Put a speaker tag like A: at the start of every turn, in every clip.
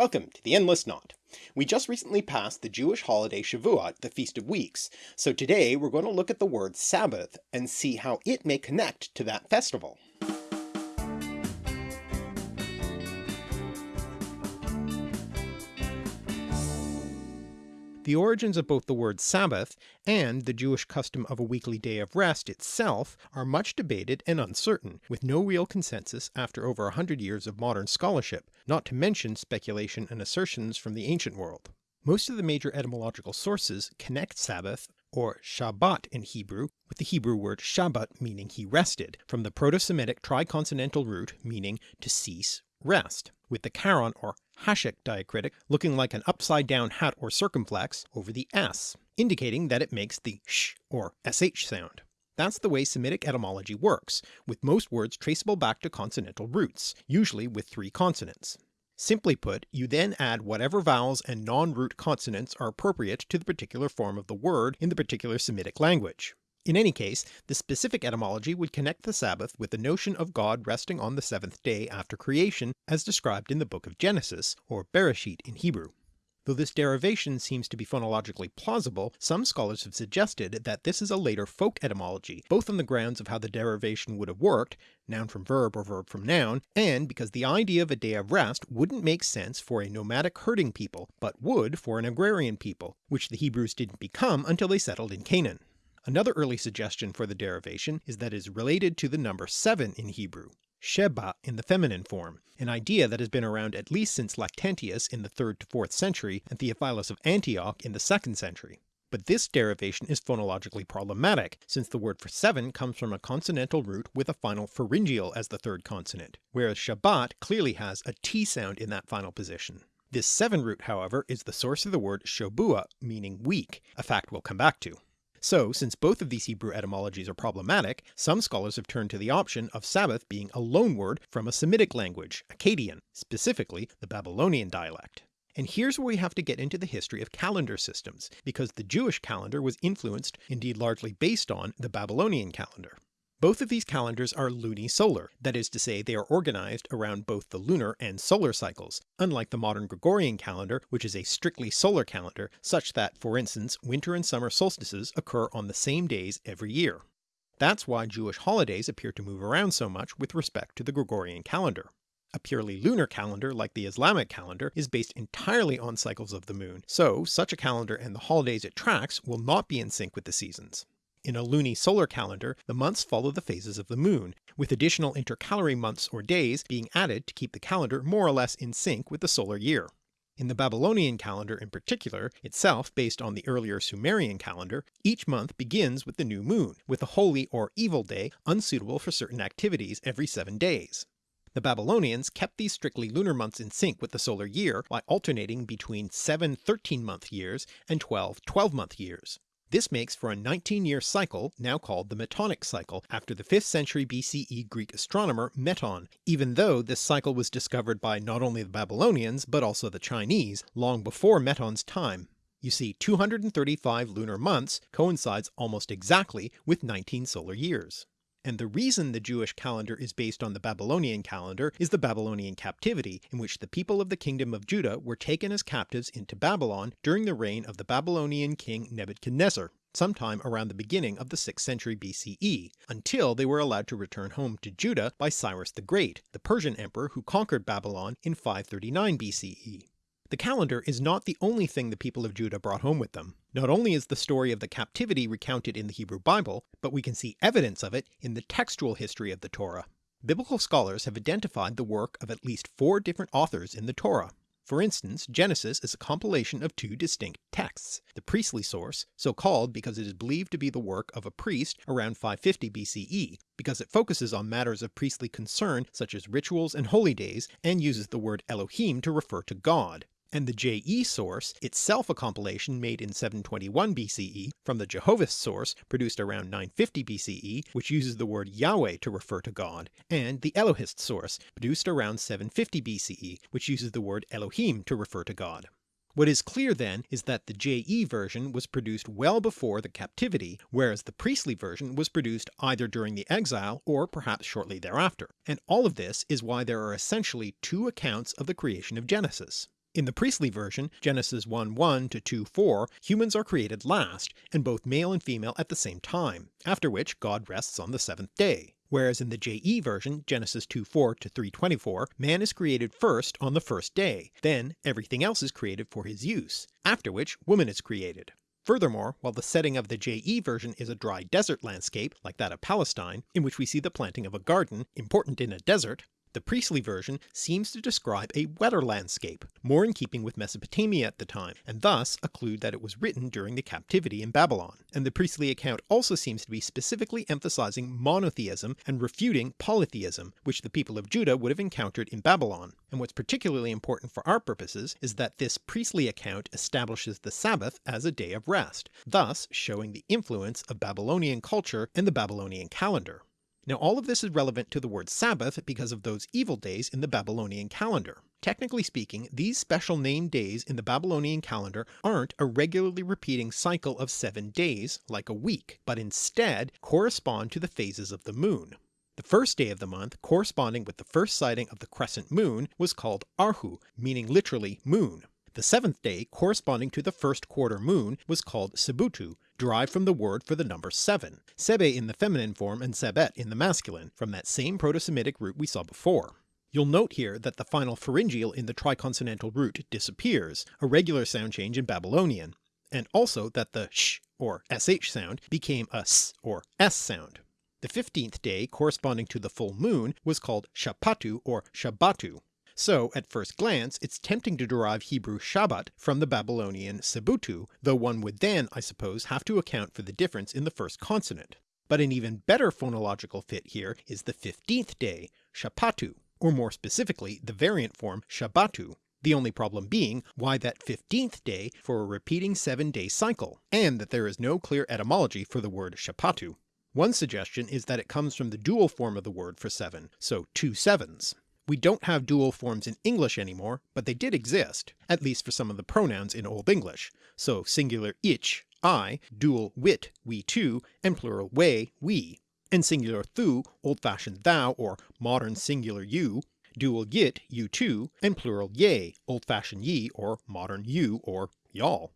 A: Welcome to the Endless Knot. We just recently passed the Jewish holiday Shavuot, the Feast of Weeks, so today we're going to look at the word Sabbath and see how it may connect to that festival. The origins of both the word Sabbath and the Jewish custom of a weekly day of rest itself are much debated and uncertain, with no real consensus after over a hundred years of modern scholarship, not to mention speculation and assertions from the ancient world. Most of the major etymological sources connect Sabbath, or Shabbat in Hebrew, with the Hebrew word Shabbat meaning he rested, from the Proto-Semitic triconsonantal root meaning to cease, rest, with the caron or háček diacritic looking like an upside down hat or circumflex over the s, indicating that it makes the sh or sh sound. That's the way Semitic etymology works, with most words traceable back to consonantal roots, usually with three consonants. Simply put, you then add whatever vowels and non-root consonants are appropriate to the particular form of the word in the particular Semitic language. In any case, the specific etymology would connect the Sabbath with the notion of God resting on the seventh day after creation as described in the book of Genesis, or Bereshit in Hebrew. Though this derivation seems to be phonologically plausible, some scholars have suggested that this is a later folk etymology, both on the grounds of how the derivation would have worked, noun from verb or verb from noun, and because the idea of a day of rest wouldn't make sense for a nomadic herding people, but would for an agrarian people, which the Hebrews didn't become until they settled in Canaan. Another early suggestion for the derivation is that it is related to the number 7 in Hebrew, Sheba in the feminine form, an idea that has been around at least since Lactantius in the 3rd to 4th century and Theophilus of Antioch in the 2nd century. But this derivation is phonologically problematic, since the word for seven comes from a consonantal root with a final pharyngeal as the third consonant, whereas Shabbat clearly has a T sound in that final position. This 7 root however is the source of the word Shobua meaning week, a fact we'll come back to. So since both of these Hebrew etymologies are problematic, some scholars have turned to the option of Sabbath being a loanword from a Semitic language, Akkadian, specifically the Babylonian dialect. And here's where we have to get into the history of calendar systems, because the Jewish calendar was influenced, indeed largely based on, the Babylonian calendar. Both of these calendars are lunisolar, that is to say they are organized around both the lunar and solar cycles, unlike the modern Gregorian calendar which is a strictly solar calendar such that, for instance, winter and summer solstices occur on the same days every year. That's why Jewish holidays appear to move around so much with respect to the Gregorian calendar. A purely lunar calendar like the Islamic calendar is based entirely on cycles of the moon, so such a calendar and the holidays it tracks will not be in sync with the seasons. In a lunisolar calendar, the months follow the phases of the moon, with additional intercalary months or days being added to keep the calendar more or less in sync with the solar year. In the Babylonian calendar in particular, itself based on the earlier Sumerian calendar, each month begins with the new moon, with a holy or evil day unsuitable for certain activities every seven days. The Babylonians kept these strictly lunar months in sync with the solar year by alternating between 7 13 month years and 12 12 month years. This makes for a 19 year cycle now called the Metonic cycle after the 5th century BCE Greek astronomer Meton, even though this cycle was discovered by not only the Babylonians but also the Chinese long before Meton's time. You see 235 lunar months coincides almost exactly with 19 solar years. And the reason the Jewish calendar is based on the Babylonian calendar is the Babylonian captivity, in which the people of the kingdom of Judah were taken as captives into Babylon during the reign of the Babylonian king Nebuchadnezzar, sometime around the beginning of the 6th century BCE, until they were allowed to return home to Judah by Cyrus the Great, the Persian emperor who conquered Babylon in 539 BCE. The calendar is not the only thing the people of Judah brought home with them. Not only is the story of the captivity recounted in the Hebrew Bible, but we can see evidence of it in the textual history of the Torah. Biblical scholars have identified the work of at least four different authors in the Torah. For instance, Genesis is a compilation of two distinct texts, the priestly source, so called because it is believed to be the work of a priest around 550 BCE, because it focuses on matters of priestly concern such as rituals and holy days, and uses the word Elohim to refer to God, and the JE source, itself a compilation made in 721 BCE from the Jahwist source produced around 950 BCE which uses the word Yahweh to refer to God, and the Elohist source produced around 750 BCE which uses the word Elohim to refer to God. What is clear then is that the JE version was produced well before the captivity, whereas the priestly version was produced either during the exile or perhaps shortly thereafter, and all of this is why there are essentially two accounts of the creation of Genesis. In the priestly version, Genesis 1:1 to 2:4, humans are created last, and both male and female at the same time, after which God rests on the seventh day, whereas in the JE version, Genesis 2:4 to 3:24, man is created first on the first day, then everything else is created for his use, after which woman is created. Furthermore, while the setting of the JE version is a dry desert landscape, like that of Palestine, in which we see the planting of a garden, important in a desert, the priestly version seems to describe a wetter landscape, more in keeping with Mesopotamia at the time, and thus a clue that it was written during the captivity in Babylon, and the priestly account also seems to be specifically emphasizing monotheism and refuting polytheism, which the people of Judah would have encountered in Babylon, and what's particularly important for our purposes is that this priestly account establishes the Sabbath as a day of rest, thus showing the influence of Babylonian culture and the Babylonian calendar. Now all of this is relevant to the word Sabbath because of those evil days in the Babylonian calendar. Technically speaking, these special named days in the Babylonian calendar aren't a regularly repeating cycle of seven days like a week, but instead correspond to the phases of the moon. The first day of the month corresponding with the first sighting of the crescent moon was called Arhu, meaning literally moon. The seventh day corresponding to the first quarter moon was called Sebutu, derived from the word for the number 7, Sebe in the feminine form and Sebet in the masculine, from that same Proto-Semitic root we saw before. You'll note here that the final pharyngeal in the triconsonantal root disappears, a regular sound change in Babylonian, and also that the sh or sh sound became a s or s sound. The 15th day corresponding to the full moon was called Shapatu or Shabbatu, so at first glance it's tempting to derive Hebrew Shabbat from the Babylonian Sebutu, though one would then, I suppose, have to account for the difference in the first consonant. But an even better phonological fit here is the 15th day, Shapatu, or more specifically the variant form Shabbatu, the only problem being why that 15th day for a repeating 7 day cycle, and that there is no clear etymology for the word Shapatu. One suggestion is that it comes from the dual form of the word for 7, so two sevens. We don't have dual forms in English anymore, but they did exist, at least for some of the pronouns in Old English, so singular ich, I, dual wit, we too, and plural we, we, and singular thu, old-fashioned thou or modern singular you, dual yit, you too, and plural ye, old-fashioned ye or modern you or y'all.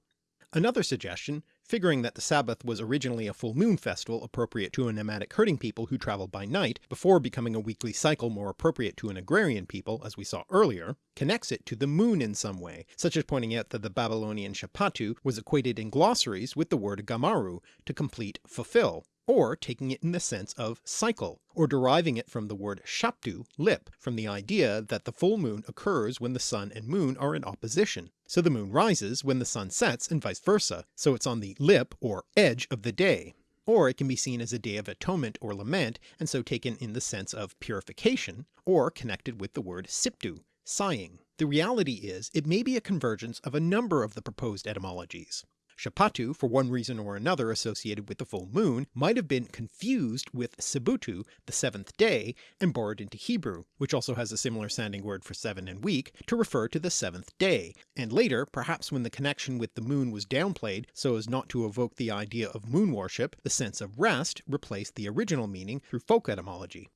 A: Another suggestion figuring that the Sabbath was originally a full moon festival appropriate to a nomadic herding people who travelled by night, before becoming a weekly cycle more appropriate to an agrarian people as we saw earlier, connects it to the moon in some way, such as pointing out that the Babylonian Shapatu was equated in glossaries with the word Gamaru to complete fulfill, or taking it in the sense of cycle, or deriving it from the word shaptu, lip, from the idea that the full moon occurs when the sun and moon are in opposition, so the moon rises when the sun sets and vice versa, so it's on the lip or edge of the day. Or it can be seen as a day of atonement or lament, and so taken in the sense of purification, or connected with the word siptu, sighing. The reality is it may be a convergence of a number of the proposed etymologies. Shapatu, for one reason or another associated with the full moon, might have been confused with Sebutu, the seventh day, and borrowed into Hebrew, which also has a similar sounding word for seven and week, to refer to the seventh day, and later, perhaps when the connection with the moon was downplayed so as not to evoke the idea of moon worship, the sense of rest replaced the original meaning through folk etymology.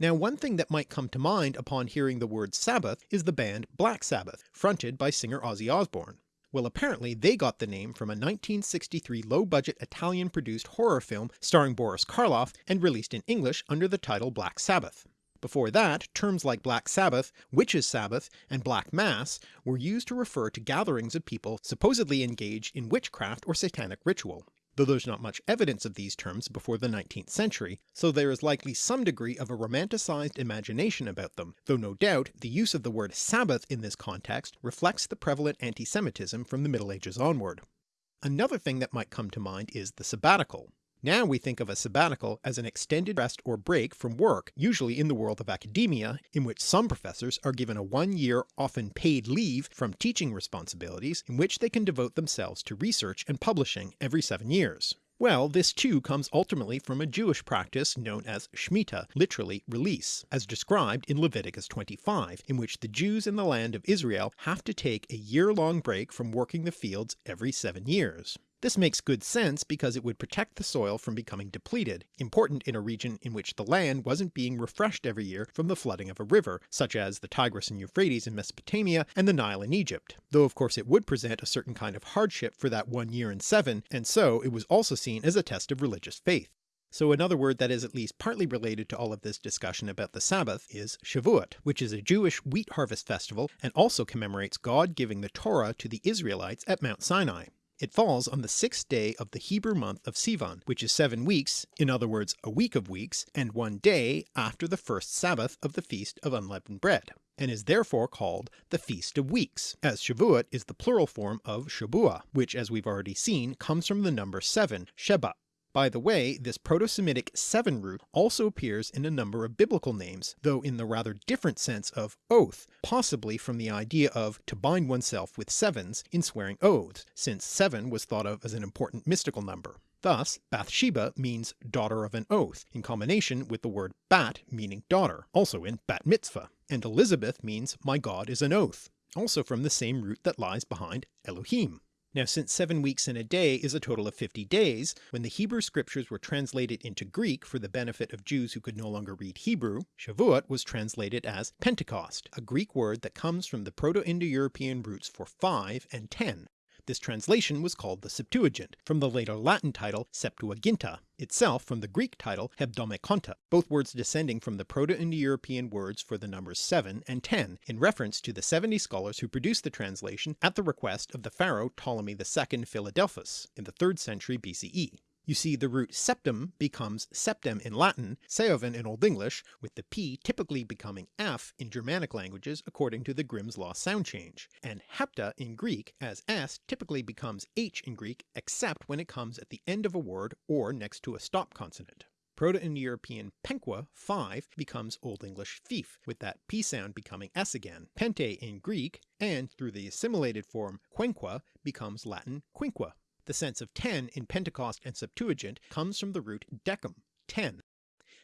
A: Now one thing that might come to mind upon hearing the word Sabbath is the band Black Sabbath, fronted by singer Ozzy Osbourne. Well apparently they got the name from a 1963 low-budget Italian-produced horror film starring Boris Karloff and released in English under the title Black Sabbath. Before that, terms like Black Sabbath, Witches' Sabbath, and Black Mass were used to refer to gatherings of people supposedly engaged in witchcraft or satanic ritual though there's not much evidence of these terms before the 19th century, so there is likely some degree of a romanticized imagination about them, though no doubt the use of the word Sabbath in this context reflects the prevalent anti-Semitism from the Middle Ages onward. Another thing that might come to mind is the sabbatical. Now we think of a sabbatical as an extended rest or break from work, usually in the world of academia, in which some professors are given a one-year, often paid leave from teaching responsibilities, in which they can devote themselves to research and publishing every seven years. Well, this too comes ultimately from a Jewish practice known as Shemitah, literally release, as described in Leviticus 25, in which the Jews in the land of Israel have to take a year-long break from working the fields every seven years. This makes good sense because it would protect the soil from becoming depleted, important in a region in which the land wasn't being refreshed every year from the flooding of a river, such as the Tigris and Euphrates in Mesopotamia and the Nile in Egypt, though of course it would present a certain kind of hardship for that one year in seven, and so it was also seen as a test of religious faith. So another word that is at least partly related to all of this discussion about the Sabbath is Shavuot, which is a Jewish wheat harvest festival and also commemorates God giving the Torah to the Israelites at Mount Sinai. It falls on the sixth day of the Hebrew month of Sivan, which is seven weeks, in other words a week of weeks, and one day after the first Sabbath of the Feast of Unleavened Bread, and is therefore called the Feast of Weeks, as Shavuot is the plural form of Shabua, which as we've already seen comes from the number 7, Sheba, by the way, this Proto-Semitic seven root also appears in a number of biblical names, though in the rather different sense of oath, possibly from the idea of to bind oneself with sevens in swearing oaths, since seven was thought of as an important mystical number. Thus Bathsheba means daughter of an oath, in combination with the word bat meaning daughter, also in bat mitzvah, and Elizabeth means my God is an oath, also from the same root that lies behind Elohim. Now since 7 weeks in a day is a total of 50 days, when the Hebrew scriptures were translated into Greek for the benefit of Jews who could no longer read Hebrew, Shavuot was translated as Pentecost, a Greek word that comes from the Proto-Indo-European roots for 5 and 10, this translation was called the Septuagint, from the later Latin title Septuaginta, itself from the Greek title Hebdomadakonta, both words descending from the Proto-Indo-European words for the numbers 7 and 10, in reference to the 70 scholars who produced the translation at the request of the pharaoh Ptolemy II Philadelphus in the 3rd century BCE. You see the root septum becomes septem in Latin, seoven in Old English, with the p typically becoming f in Germanic languages according to the Grimm's law sound change, and hepta in Greek as s typically becomes h in Greek except when it comes at the end of a word or next to a stop consonant. Proto-Indo-European penqua 5 becomes Old English fief, with that p sound becoming s again, pente in Greek, and through the assimilated form quenqua becomes Latin quinqua. The sense of 10 in Pentecost and Septuagint comes from the root decum, 10.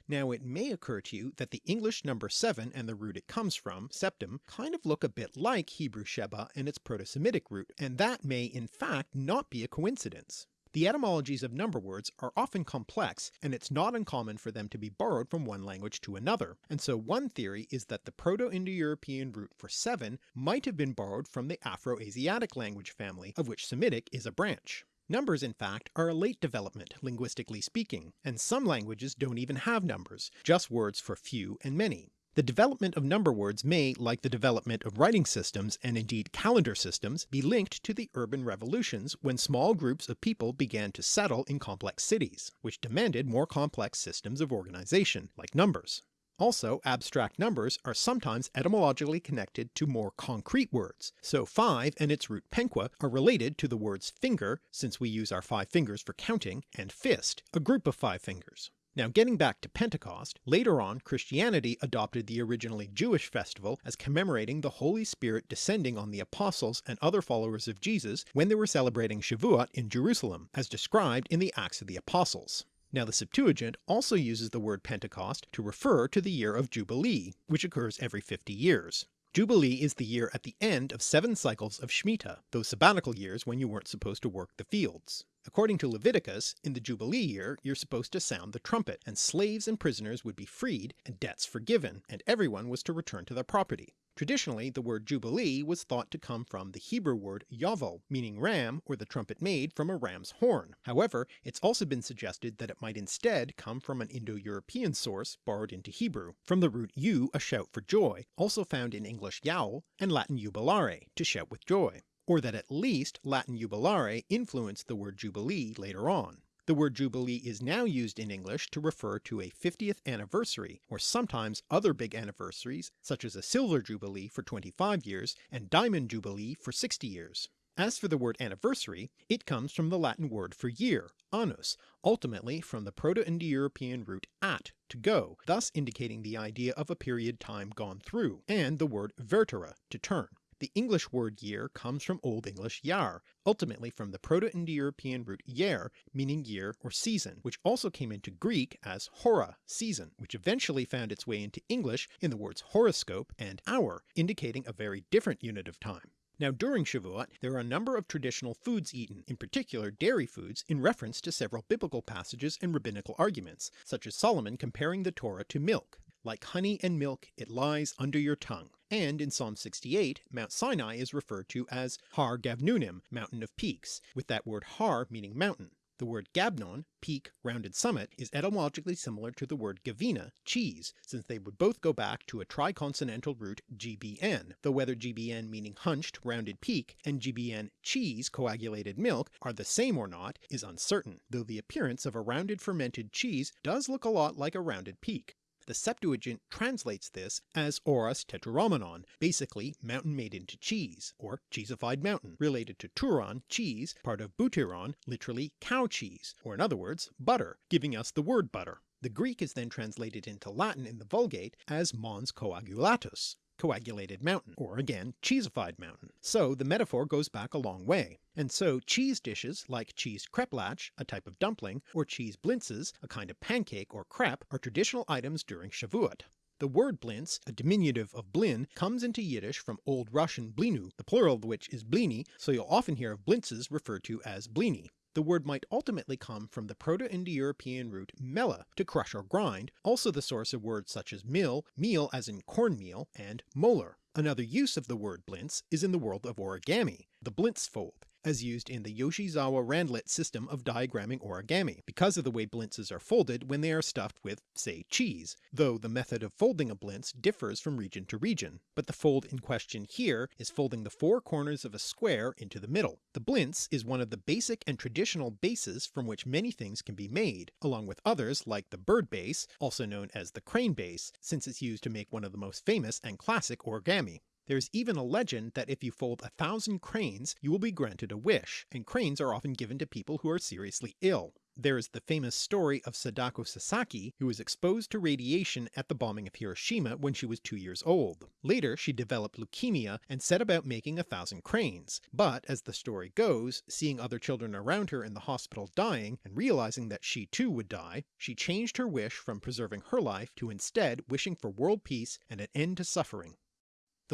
A: Now it may occur to you that the English number 7 and the root it comes from, septum, kind of look a bit like Hebrew Sheba and its Proto-Semitic root, and that may in fact not be a coincidence. The etymologies of number words are often complex, and it's not uncommon for them to be borrowed from one language to another, and so one theory is that the Proto-Indo-European root for 7 might have been borrowed from the Afro-Asiatic language family, of which Semitic is a branch. Numbers in fact are a late development, linguistically speaking, and some languages don't even have numbers, just words for few and many. The development of number words may, like the development of writing systems and indeed calendar systems, be linked to the urban revolutions when small groups of people began to settle in complex cities, which demanded more complex systems of organization, like numbers. Also, abstract numbers are sometimes etymologically connected to more concrete words, so 5 and its root penqua are related to the words finger, since we use our five fingers for counting, and fist, a group of five fingers. Now getting back to Pentecost, later on Christianity adopted the originally Jewish festival as commemorating the Holy Spirit descending on the apostles and other followers of Jesus when they were celebrating Shavuot in Jerusalem, as described in the Acts of the Apostles. Now the Septuagint also uses the word Pentecost to refer to the year of Jubilee, which occurs every 50 years. Jubilee is the year at the end of seven cycles of Shemitah, those sabbatical years when you weren't supposed to work the fields. According to Leviticus, in the Jubilee year you're supposed to sound the trumpet, and slaves and prisoners would be freed, and debts forgiven, and everyone was to return to their property. Traditionally the word Jubilee was thought to come from the Hebrew word yovel, meaning ram or the trumpet made from a ram's horn. However, it's also been suggested that it might instead come from an Indo-European source borrowed into Hebrew, from the root u a shout for joy, also found in English yowl and Latin jubilare, to shout with joy, or that at least Latin jubilare influenced the word jubilee later on. The word jubilee is now used in English to refer to a 50th anniversary, or sometimes other big anniversaries such as a silver jubilee for 25 years and diamond jubilee for 60 years. As for the word anniversary, it comes from the Latin word for year, annus, ultimately from the Proto-Indo-European root at, to go, thus indicating the idea of a period time gone through, and the word vertere, to turn. The English word year comes from Old English yar, ultimately from the Proto-Indo-European root yer, meaning year or season, which also came into Greek as hora, season, which eventually found its way into English in the words horoscope and hour, indicating a very different unit of time. Now during Shavuot there are a number of traditional foods eaten, in particular dairy foods, in reference to several biblical passages and rabbinical arguments, such as Solomon comparing the Torah to milk. Like honey and milk it lies under your tongue, and in Psalm 68 Mount Sinai is referred to as Har Gavnunim, mountain of peaks, with that word har meaning mountain. The word Gabnon, peak, rounded summit, is etymologically similar to the word Gavina, cheese, since they would both go back to a triconsonantal root gbn, though whether gbn meaning hunched, rounded peak, and gbn cheese, coagulated milk, are the same or not is uncertain, though the appearance of a rounded fermented cheese does look a lot like a rounded peak. The Septuagint translates this as Oros Tetrarhomenon, basically mountain made into cheese, or cheesified mountain, related to turon, cheese, part of butyrone, literally cow cheese, or in other words butter, giving us the word butter. The Greek is then translated into Latin in the Vulgate as Mons Coagulatus, coagulated mountain, or again cheesified mountain, so the metaphor goes back a long way. And so cheese dishes like cheese kreplach, a type of dumpling, or cheese blintzes, a kind of pancake or crepe, are traditional items during Shavuot. The word blintz, a diminutive of blin, comes into Yiddish from Old Russian blinu, the plural of which is blini, so you'll often hear of blintzes referred to as blini. The word might ultimately come from the Proto-Indo-European root mela, to crush or grind, also the source of words such as mill, meal as in cornmeal, and molar. Another use of the word blintz is in the world of origami, the blintz fold, as used in the Yoshizawa Randlett system of diagramming origami, because of the way blintzes are folded when they are stuffed with, say, cheese, though the method of folding a blintz differs from region to region, but the fold in question here is folding the four corners of a square into the middle. The blintz is one of the basic and traditional bases from which many things can be made, along with others like the bird base, also known as the crane base, since it's used to make one of the most famous and classic origami. There is even a legend that if you fold a thousand cranes you will be granted a wish, and cranes are often given to people who are seriously ill. There is the famous story of Sadako Sasaki, who was exposed to radiation at the bombing of Hiroshima when she was two years old. Later she developed leukemia and set about making a thousand cranes, but as the story goes, seeing other children around her in the hospital dying, and realizing that she too would die, she changed her wish from preserving her life to instead wishing for world peace and an end to suffering.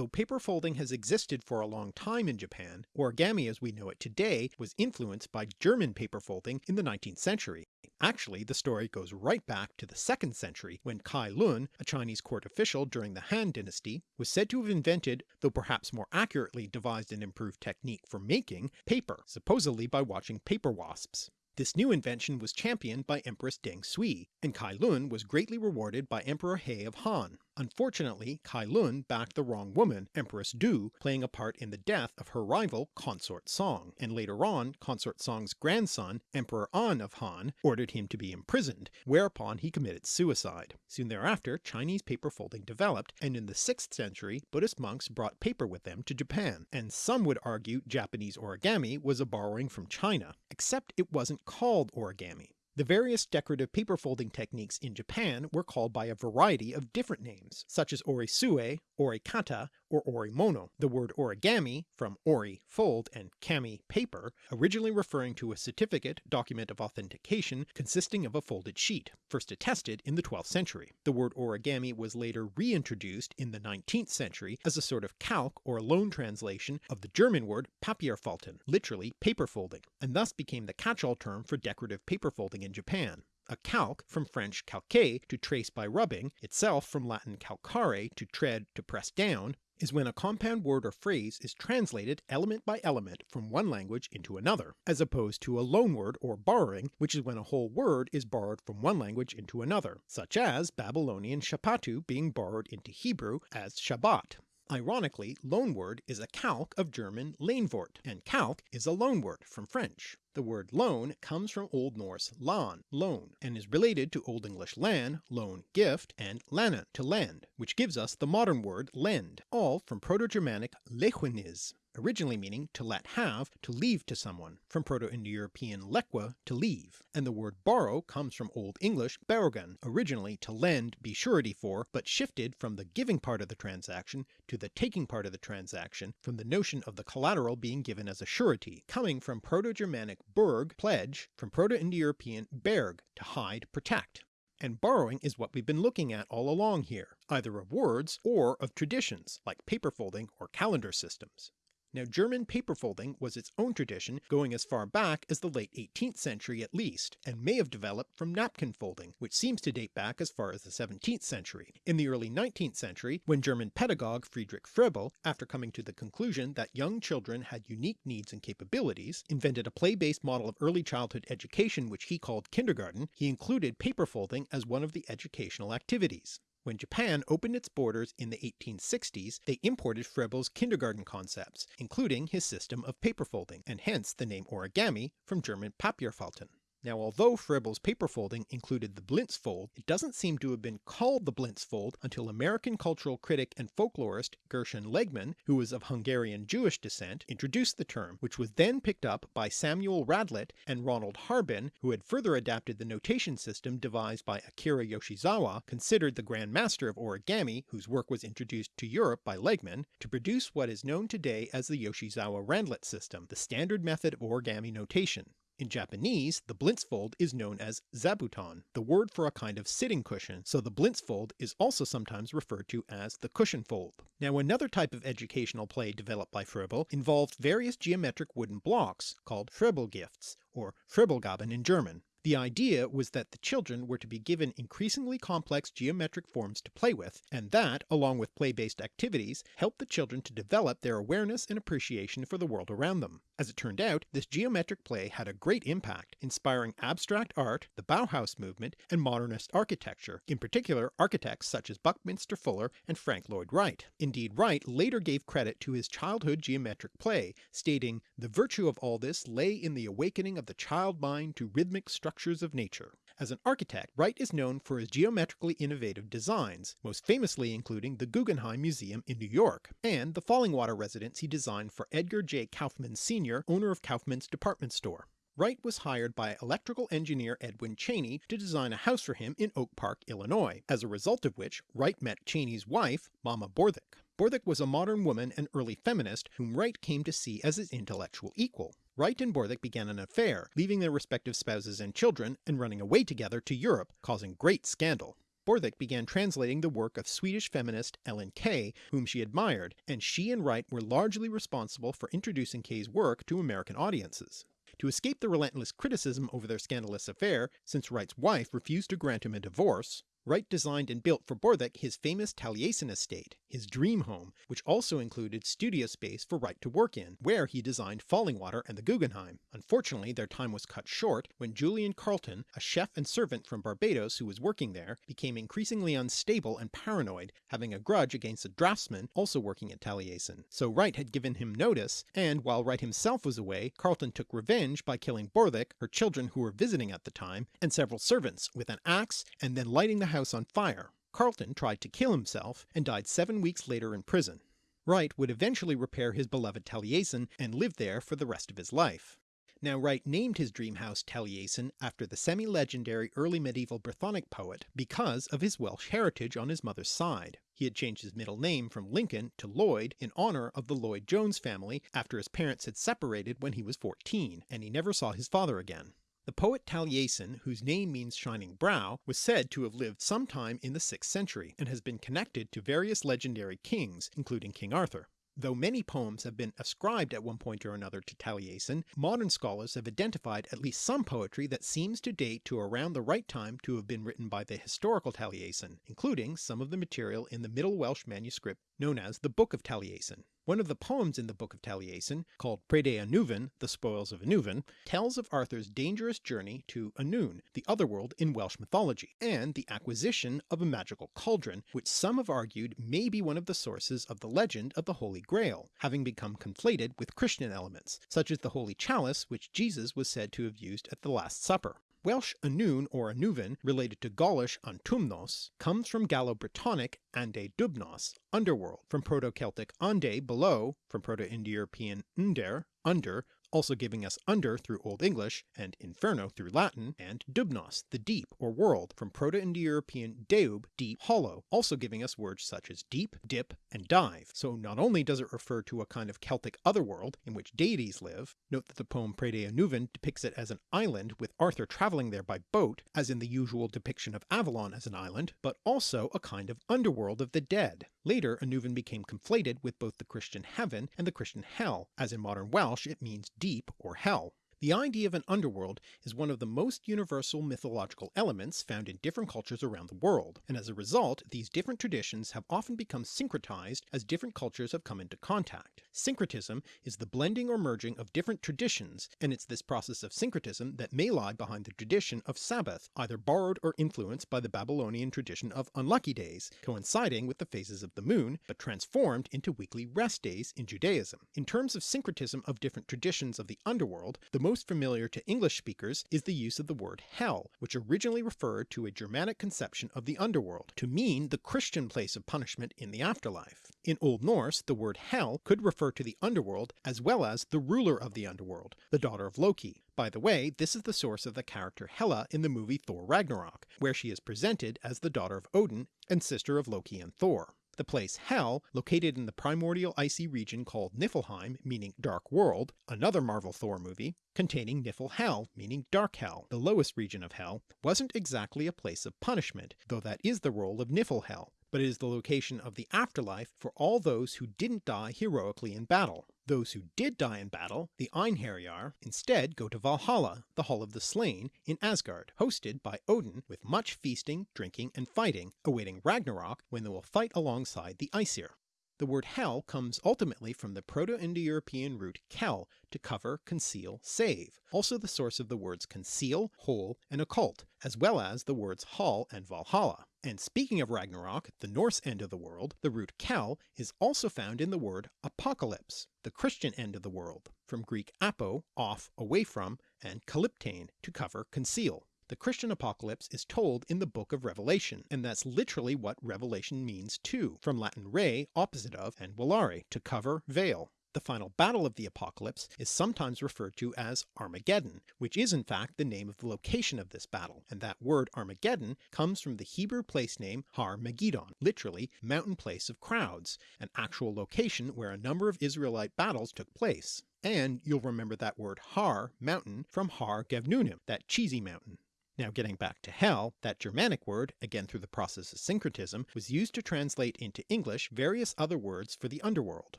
A: Though paper folding has existed for a long time in Japan, origami as we know it today was influenced by German paper folding in the 19th century. Actually the story goes right back to the 2nd century when Cai Lun, a Chinese court official during the Han dynasty, was said to have invented, though perhaps more accurately devised an improved technique for making, paper, supposedly by watching paper wasps. This new invention was championed by Empress Deng Sui, and Cai Lun was greatly rewarded by Emperor He of Han. Unfortunately Cai Lun backed the wrong woman, Empress Dou, playing a part in the death of her rival Consort Song, and later on Consort Song's grandson, Emperor An of Han, ordered him to be imprisoned, whereupon he committed suicide. Soon thereafter Chinese paper folding developed, and in the 6th century Buddhist monks brought paper with them to Japan, and some would argue Japanese origami was a borrowing from China, except it wasn't called origami. The various decorative paper folding techniques in Japan were called by a variety of different names, such as orisue, orikata, or orimono, the word origami, from ori fold and kami paper, originally referring to a certificate document of authentication consisting of a folded sheet, first attested in the 12th century. The word origami was later reintroduced in the 19th century as a sort of calque or loan translation of the German word Papierfalten, literally paper folding, and thus became the catch-all term for decorative paper folding in Japan. A calque, from French calquer, to trace by rubbing, itself from Latin calcare, to tread, to press down, is when a compound word or phrase is translated element by element from one language into another, as opposed to a loanword or borrowing, which is when a whole word is borrowed from one language into another, such as Babylonian shapatu being borrowed into Hebrew as Shabbat. Ironically, loanword is a calque of German Lehnwort, and calque is a loanword from French. The word loan comes from Old Norse lan, loan, and is related to Old English lan, loan, gift, and lanen, to lend, which gives us the modern word lend, all from Proto-Germanic lechweniz, originally meaning to let have, to leave to someone, from Proto-Indo-European lequa, to leave, and the word borrow comes from Old English berogan, originally to lend, be surety for, but shifted from the giving part of the transaction to the taking part of the transaction from the notion of the collateral being given as a surety, coming from Proto-Germanic burg, pledge, from Proto-Indo-European berg, to hide, protect and borrowing is what we've been looking at all along here, either of words or of traditions like paper folding or calendar systems. Now German paper folding was its own tradition going as far back as the late 18th century at least, and may have developed from napkin folding, which seems to date back as far as the 17th century. In the early 19th century, when German pedagogue Friedrich Froebel, after coming to the conclusion that young children had unique needs and capabilities, invented a play-based model of early childhood education which he called kindergarten, he included paper folding as one of the educational activities. When Japan opened its borders in the 1860s, they imported Froebel's kindergarten concepts, including his system of paper folding, and hence the name origami from German Papierfalten. Now although Froebel's paper folding included the Blintz fold, it doesn't seem to have been called the Blintz fold until American cultural critic and folklorist Gershon Legman, who was of Hungarian Jewish descent, introduced the term, which was then picked up by Samuel Randlett and Ronald Harbin, who had further adapted the notation system devised by Akira Yoshizawa, considered the Grand Master of origami, whose work was introduced to Europe by Legman, to produce what is known today as the Yoshizawa-Randlett system, the standard method of origami notation. In Japanese, the Blintzfold is known as zabuton, the word for a kind of sitting cushion, so the Blintzfold is also sometimes referred to as the cushion fold. Now another type of educational play developed by Froebel involved various geometric wooden blocks, called Fröbelgifts, or Fröbelgaben in German. The idea was that the children were to be given increasingly complex geometric forms to play with, and that, along with play-based activities, helped the children to develop their awareness and appreciation for the world around them. As it turned out, this geometric play had a great impact, inspiring abstract art, the Bauhaus movement, and modernist architecture, in particular architects such as Buckminster Fuller and Frank Lloyd Wright. Indeed Wright later gave credit to his childhood geometric play, stating, the virtue of all this lay in the awakening of the child mind to rhythmic structures of nature. As an architect, Wright is known for his geometrically innovative designs, most famously including the Guggenheim Museum in New York, and the Fallingwater residence he designed for Edgar J. Kaufmann Sr., owner of Kaufmann's department store. Wright was hired by electrical engineer Edwin Cheney to design a house for him in Oak Park, Illinois, as a result of which Wright met Cheney's wife, Mamah Borthwick. Borthwick was a modern woman and early feminist whom Wright came to see as his intellectual equal. Wright and Borthwick began an affair, leaving their respective spouses and children and running away together to Europe, causing great scandal. Borthwick began translating the work of Swedish feminist Ellen Key, whom she admired, and she and Wright were largely responsible for introducing Key's work to American audiences. To escape the relentless criticism over their scandalous affair, since Wright's wife refused to grant him a divorce, Wright designed and built for Borthwick his famous Taliesin estate, his dream home, which also included studio space for Wright to work in, where he designed Fallingwater and the Guggenheim. Unfortunately their time was cut short when Julian Carlton, a chef and servant from Barbados who was working there, became increasingly unstable and paranoid, having a grudge against a draftsman also working at Taliesin. So Wright had given him notice, and while Wright himself was away, Carlton took revenge by killing Borthwick, her children who were visiting at the time, and several servants with an axe, and then lighting the house on fire. Carlton tried to kill himself and died seven weeks later in prison. Wright would eventually repair his beloved Taliesin and live there for the rest of his life. Now Wright named his dream house Taliesin after the semi-legendary early medieval Brythonic poet because of his Welsh heritage on his mother's side. He had changed his middle name from Lincoln to Lloyd in honour of the Lloyd-Jones family after his parents had separated when he was 14, and he never saw his father again. The poet Taliesin, whose name means shining brow, was said to have lived sometime in the 6th century, and has been connected to various legendary kings, including King Arthur. Though many poems have been ascribed at one point or another to Taliesin, modern scholars have identified at least some poetry that seems to date to around the right time to have been written by the historical Taliesin, including some of the material in the Middle Welsh manuscript known as the Book of Taliesin. One of the poems in the Book of Taliesin, called Preiddeu Annwn, the Spoils of Annwn, tells of Arthur's dangerous journey to Annwn, the otherworld in Welsh mythology, and the acquisition of a magical cauldron, which some have argued may be one of the sources of the legend of the Holy Grail, having become conflated with Christian elements, such as the Holy Chalice which Jesus was said to have used at the Last Supper. Welsh Annwn or Annwfn, related to Gaulish Antumnos, comes from Gallo-Brittonic ande dubnos, underworld, from Proto-Celtic ande below, from Proto-Indo-European under, under, also giving us under through Old English and inferno through Latin, and dubnos, the deep or world, from Proto-Indo-European deub, deep, hollow, also giving us words such as deep, dip, and dive. So not only does it refer to a kind of Celtic otherworld in which deities live, note that the poem Preiddeu Annwn depicts it as an island with Arthur travelling there by boat, as in the usual depiction of Avalon as an island, but also a kind of underworld of the dead. Later Annwn became conflated with both the Christian heaven and the Christian hell, as in modern Welsh it means deep or hell. The idea of an underworld is one of the most universal mythological elements found in different cultures around the world, and as a result these different traditions have often become syncretized as different cultures have come into contact. Syncretism is the blending or merging of different traditions, and it's this process of syncretism that may lie behind the tradition of Sabbath, either borrowed or influenced by the Babylonian tradition of unlucky days, coinciding with the phases of the moon, but transformed into weekly rest days in Judaism. In terms of syncretism of different traditions of the underworld, the most familiar to English speakers is the use of the word hell, which originally referred to a Germanic conception of the underworld, to mean the Christian place of punishment in the afterlife. In Old Norse the word hell could refer to the underworld as well as the ruler of the underworld, the daughter of Loki. By the way, this is the source of the character Hela in the movie Thor Ragnarok, where she is presented as the daughter of Odin and sister of Loki and Thor. The place Hel, located in the primordial icy region called Niflheim meaning Dark World, another Marvel Thor movie, containing Niflhel meaning Dark Hell, the lowest region of Hell, wasn't exactly a place of punishment, though that is the role of Niflhel, but it is the location of the afterlife for all those who didn't die heroically in battle. Those who did die in battle, the Einherjar, instead go to Valhalla, the Hall of the Slain, in Asgard, hosted by Odin with much feasting, drinking, and fighting, awaiting Ragnarok when they will fight alongside the Aesir. The word hell comes ultimately from the Proto-Indo-European root kel, to cover, conceal, save, also the source of the words conceal, hole, and occult, as well as the words hall and Valhalla. And speaking of Ragnarok, the Norse end of the world, the root kal is also found in the word apocalypse, the Christian end of the world, from Greek apo, off, away from, and kalyptein, to cover, conceal. The Christian apocalypse is told in the book of Revelation, and that's literally what revelation means too, from Latin re, opposite of, and velare, to cover, veil. The final battle of the apocalypse is sometimes referred to as Armageddon, which is in fact the name of the location of this battle, and that word Armageddon comes from the Hebrew place name Har Megiddon, literally mountain place of crowds, an actual location where a number of Israelite battles took place. And you'll remember that word Har, mountain, from Har Gavnunim, that cheesy mountain. Now getting back to hell, that Germanic word, again through the process of syncretism, was used to translate into English various other words for the underworld.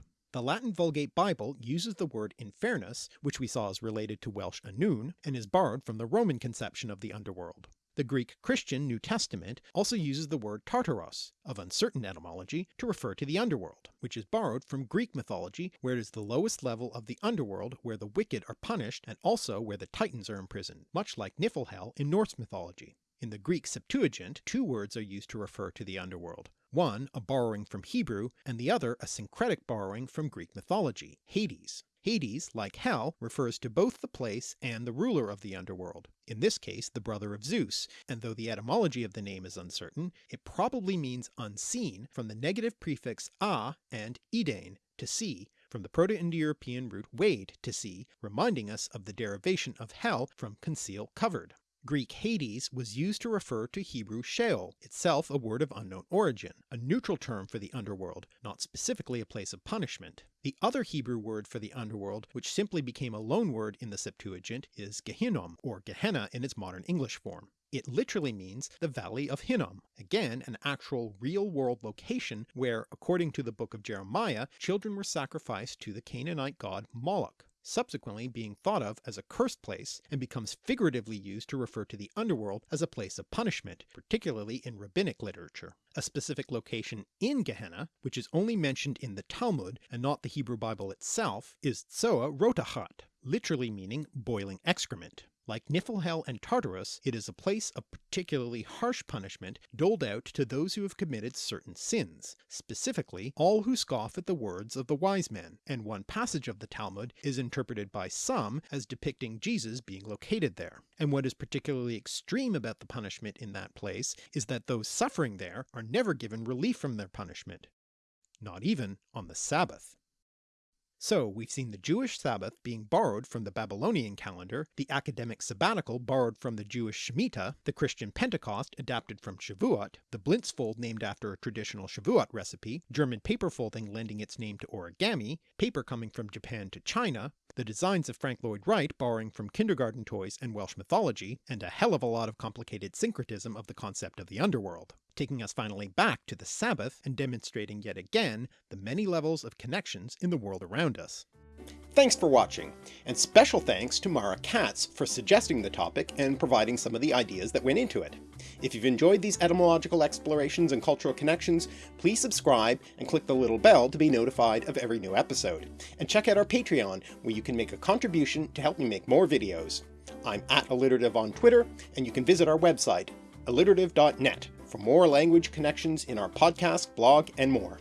A: The Latin Vulgate Bible uses the word infernus, which we saw is related to Welsh Annwn, and is borrowed from the Roman conception of the underworld. The Greek Christian New Testament also uses the word Tartaros, of uncertain etymology, to refer to the underworld, which is borrowed from Greek mythology where it is the lowest level of the underworld where the wicked are punished and also where the titans are imprisoned, much like Niflhel in Norse mythology. In the Greek Septuagint two words are used to refer to the underworld, one a borrowing from Hebrew and the other a syncretic borrowing from Greek mythology, Hades. Hades, like Hell, refers to both the place and the ruler of the underworld, in this case the brother of Zeus, and though the etymology of the name is uncertain, it probably means unseen from the negative prefix a and edain, to see, from the Proto-Indo-European root wade, to see, reminding us of the derivation of hell from conceal covered. Greek Hades was used to refer to Hebrew Sheol, itself a word of unknown origin, a neutral term for the underworld, not specifically a place of punishment. The other Hebrew word for the underworld, which simply became a loan word in the Septuagint, is Gehinnom, or Gehenna in its modern English form. It literally means the Valley of Hinnom, again an actual real-world location where, according to the book of Jeremiah, children were sacrificed to the Canaanite god Moloch subsequently being thought of as a cursed place and becomes figuratively used to refer to the underworld as a place of punishment, particularly in rabbinic literature. A specific location in Gehenna, which is only mentioned in the Talmud and not the Hebrew Bible itself, is Tsoa Rotachat, literally meaning boiling excrement. Like Niflhel and Tartarus, it is a place of particularly harsh punishment doled out to those who have committed certain sins, specifically all who scoff at the words of the wise men, and one passage of the Talmud is interpreted by some as depicting Jesus being located there. And what is particularly extreme about the punishment in that place is that those suffering there are never given relief from their punishment, not even on the Sabbath. So we've seen the Jewish Sabbath being borrowed from the Babylonian calendar, the academic sabbatical borrowed from the Jewish Shemitah, the Christian Pentecost adapted from Shavuot, the Blintzfold named after a traditional Shavuot recipe, German paper folding lending its name to origami, paper coming from Japan to China, the designs of Frank Lloyd Wright borrowing from kindergarten toys and Welsh mythology, and a hell of a lot of complicated syncretism of the concept of the underworld, taking us finally back to the Sabbath and demonstrating yet again the many levels of connections in the world around us. Thanks for watching, and special thanks to Mara Katz for suggesting the topic and providing some of the ideas that went into it. If you've enjoyed these etymological explorations and cultural connections, please subscribe and click the little bell to be notified of every new episode. And check out our Patreon, where you can make a contribution to help me make more videos. I'm at alliterative on Twitter, and you can visit our website, alliterative.net, for more language connections in our podcast, blog, and more.